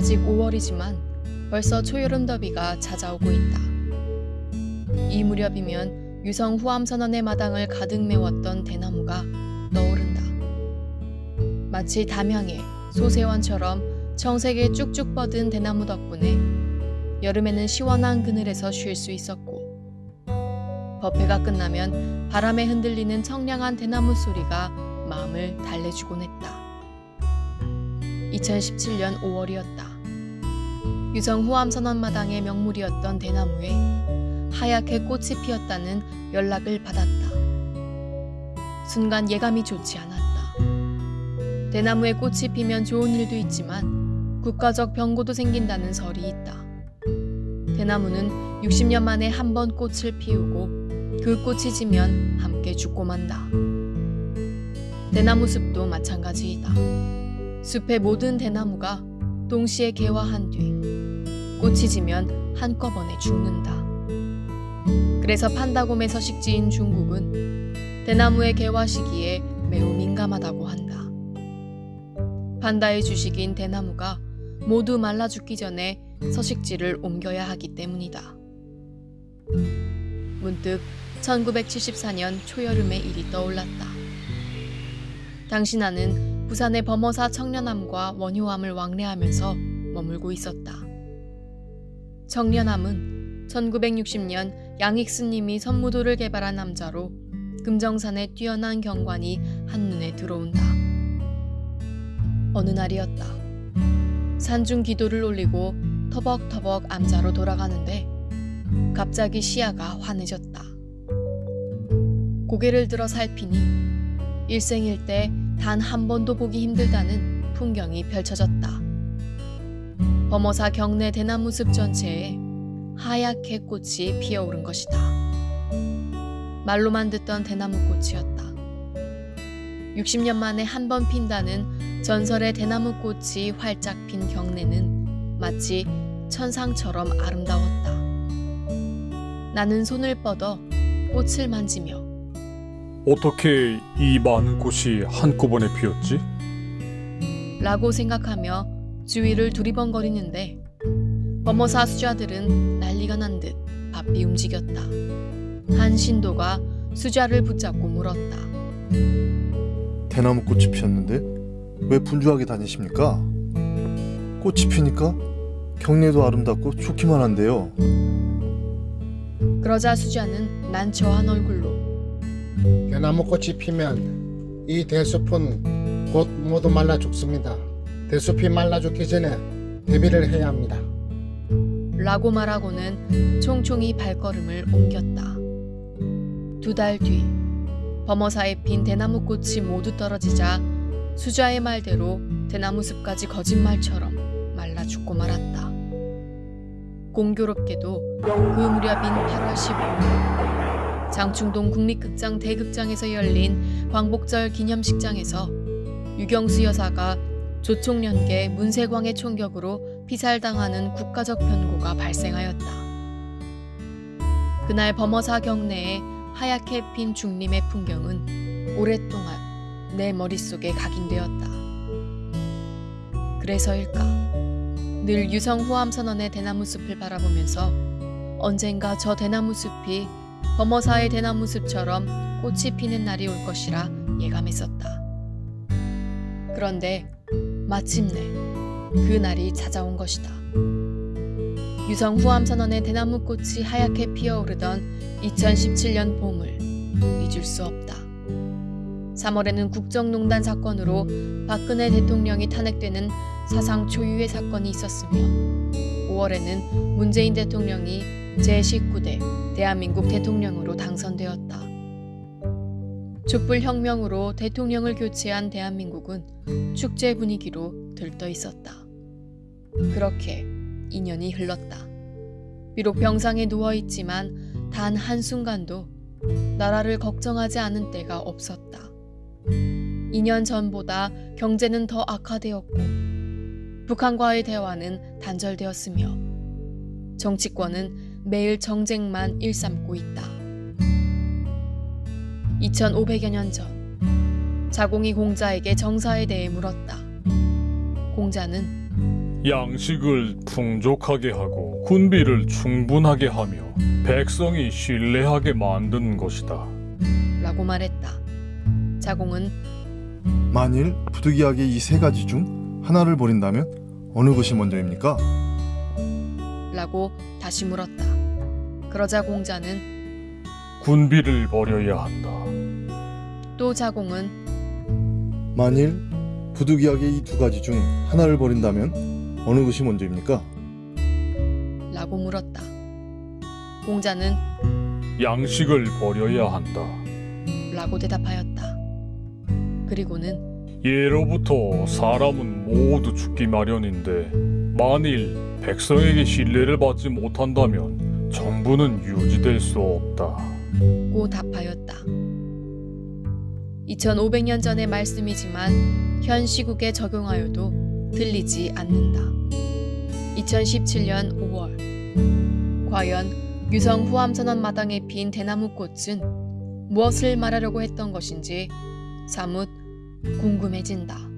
아직 5월이지만 벌써 초여름 더비가 찾아오고 있다. 이 무렵이면 유성 후암 선언의 마당을 가득 메웠던 대나무가 떠오른다. 마치 담양의 소세원처럼 청색에 쭉쭉 뻗은 대나무 덕분에 여름에는 시원한 그늘에서 쉴 수 있었고 법회가 끝나면 바람에 흔들리는 청량한 대나무 소리가 마음을 달래주곤 했다. 2017년 5월이었다. 유성 후암 선언마당의 명물이었던 대나무에 하얗게 꽃이 피었다는 연락을 받았다. 순간 예감이 좋지 않았다. 대나무에 꽃이 피면 좋은 일도 있지만 국가적 병고도 생긴다는 설이 있다. 대나무는 60년 만에 한 번 꽃을 피우고 그 꽃이 지면 함께 죽고 만다. 대나무 숲도 마찬가지이다. 숲의 모든 대나무가 동시에 개화한 뒤 꽃이 지면 한꺼번에 죽는다. 그래서 판다곰의 서식지인 중국은 대나무의 개화 시기에 매우 민감하다고 한다. 판다의 주식인 대나무가 모두 말라 죽기 전에 서식지를 옮겨야 하기 때문이다. 문득 1974년 초여름의 일이 떠올랐다. 당시 나는 부산의 범어사 청년함과 원효함을 왕래하면서 머물고 있었다. 청년함은 1960년 양익스님이 선무도를 개발한 남자로 금정산의 뛰어난 경관이 한눈에 들어온다. 어느 날이었다. 산중 기도를 올리고 터벅터벅 암자로 돌아가는데 갑자기 시야가 환해졌다. 고개를 들어 살피니 일생일대 단 한 번도 보기 힘들다는 풍경이 펼쳐졌다. 범어사 경내 대나무 숲 전체에 하얗게 꽃이 피어오른 것이다. 말로만 듣던 대나무 꽃이었다. 60년 만에 한 번 핀다는 전설의 대나무 꽃이 활짝 핀 경내는 마치 천상처럼 아름다웠다. 나는 손을 뻗어 꽃을 만지며 어떻게 이 많은 꽃이 한꺼번에 피었지? 라고 생각하며 주위를 두리번거리는데 범어사 수자들은 난리가 난 듯 바삐 움직였다. 한 신도가 수자를 붙잡고 물었다. 대나무 꽃이 피었는데 왜 분주하게 다니십니까? 꽃이 피니까 경내도 아름답고 좋기만 한데요. 그러자 수자는 난처한 얼굴로 대나무 꽃이 피면 이 대숲은 곧 모두 말라 죽습니다. 대숲이 말라 죽기 전에 대비를 해야 합니다. 라고 말하고는 총총히 발걸음을 옮겼다. 두 달 뒤 범어사에 핀 대나무 꽃이 모두 떨어지자 수자의 말대로 대나무 숲까지 거짓말처럼 말라 죽고 말았다. 공교롭게도 그 무렵인 8월 15일 장충동 국립극장 대극장에서 열린 광복절 기념식장에서 유경수 여사가 조총련계 문세광의 총격으로 피살당하는 국가적 변고가 발생하였다. 그날 범어사 경내에 하얗게 핀 중림의 풍경은 오랫동안 내 머릿속에 각인되었다. 그래서일까? 늘 유성 후암 선언의 대나무 숲을 바라보면서 언젠가 저 대나무 숲이 범어사의 대나무 숲처럼 꽃이 피는 날이 올 것이라 예감했었다. 그런데 마침내 그 날이 찾아온 것이다. 유성 후암 선언의 대나무 꽃이 하얗게 피어오르던 2017년 봄을 잊을 수 없다. 3월에는 국정농단 사건으로 박근혜 대통령이 탄핵되는 사상 초유의 사건이 있었으며 5월에는 문재인 대통령이 제19대 대한민국 대통령으로 당선되었다. 촛불 혁명으로 대통령을 교체한 대한민국은 축제 분위기로 들떠 있었다. 그렇게 2년이 흘렀다. 비록 병상에 누워 있지만 단 한순간도 나라를 걱정하지 않은 때가 없었다. 2년 전보다 경제는 더 악화되었고 북한과의 대화는 단절되었으며 정치권은 매일 정쟁만 일삼고 있다. 2500여 년 전 자공이 공자에게 정사에 대해 물었다. 공자는 양식을 풍족하게 하고 군비를 충분하게 하며 백성이 신뢰하게 만든 것이다. 라고 말했다. 자공은 만일 부득이하게 이 세 가지 중 하나를 버린다면 어느 것이 먼저입니까? 라고 다시 물었다. 그러자 공자는 군비를 버려야 한다. 또 자공은 만일 부득이하게 이 두 가지 중 하나를 버린다면 어느 것이 먼저입니까? 라고 물었다. 공자는 양식을 버려야 한다. 라고 대답하였다. 그리고는 예로부터 사람은 모두 죽기 마련인데 만일 백성에게 신뢰를 받지 못한다면 정부는 유지될 수 없다. 고 답하였다. 2500년 전의 말씀이지만 현 시국에 적용하여도 들리지 않는다. 2017년 5월 과연 유성 후암선언 마당에 핀 대나무 꽃은 무엇을 말하려고 했던 것인지 사뭇 궁금해진다.